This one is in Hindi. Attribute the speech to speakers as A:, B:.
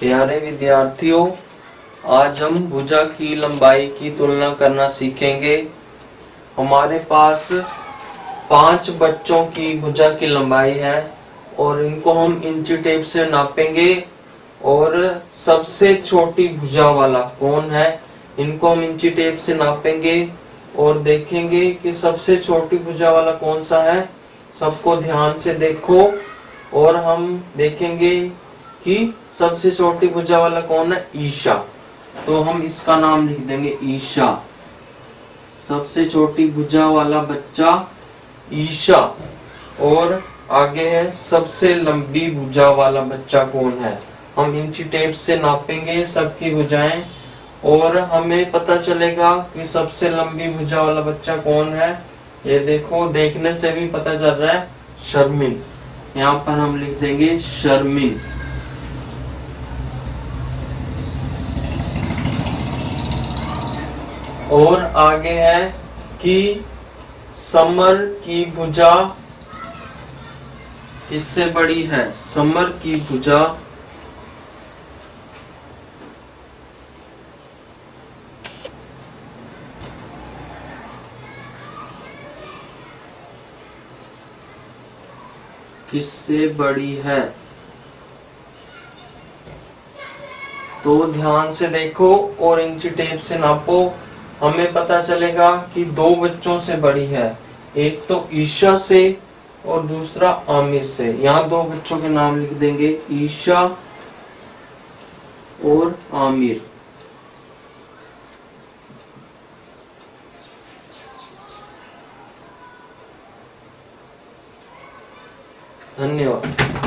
A: प्यारे विद्यार्थियों, आज हम भुजा की लंबाई की तुलना करना सीखेंगे। हमारे पास पाँच बच्चों की भुजा की लंबाई है और इनको हम इंची टेप से नापेंगे और सबसे छोटी भुजा वाला कौन है, इनको हम इंची टेप से नापेंगे और देखेंगे कि सबसे छोटी भुजा वाला कौन सा है। सबको ध्यान से देखो। और हम देखेंगे कि सबसे छोटी भुजा वाला कौन है? ईशा। तो हम इसका नाम लिख देंगे ईशा। सबसे छोटी भुजा वाला बच्चा ईशा। और आगे है, सबसे लंबी भुजा वाला बच्चा कौन है? हम इंची टेप से नापेंगे सबकी भुजाएँ और हमें पता चलेगा कि सबसे लंबी भुजा वाला बच्चा कौन है? ये देखो, देखने से भी पता चल रहा है, शर्मिन। यहाँ पर हम लिख देंगे शर्मिन। और आगे है कि समर की भुजा किससे बड़ी है? समर की भुजा किससे बड़ी है? तो ध्यान से देखो और इंची टेप से नापो। हमें पता चलेगा कि दो बच्चों से बड़ी है। एक तो ईशा से और दूसरा आमिर से। यहाँ दो बच्चों के नाम लिख देंगे, ईशा और आमिर। धन्यवाद